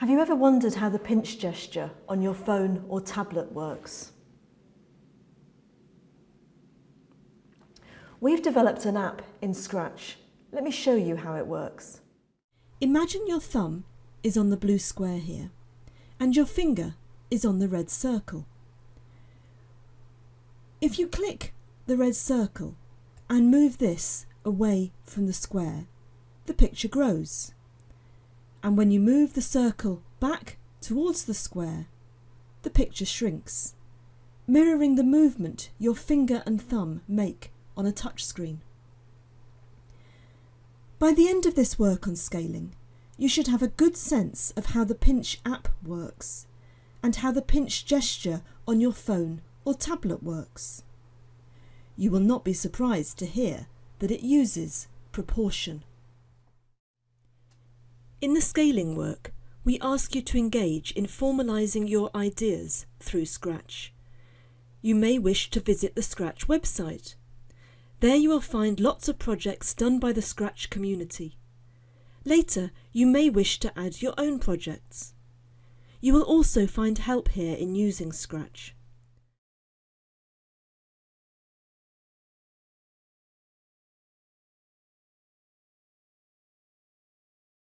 Have you ever wondered how the pinch gesture on your phone or tablet works? We've developed an app in Scratch. Let me show you how it works. Imagine your thumb is on the blue square here and your finger is on the red circle. If you click the red circle and move this away from the square, the picture grows and when you move the circle back towards the square, the picture shrinks, mirroring the movement your finger and thumb make on a touchscreen. By the end of this work on scaling, you should have a good sense of how the Pinch app works and how the pinch gesture on your phone or tablet works. You will not be surprised to hear that it uses proportion. In the scaling work, we ask you to engage in formalising your ideas through Scratch. You may wish to visit the Scratch website. There you will find lots of projects done by the Scratch community. Later, you may wish to add your own projects. You will also find help here in using Scratch.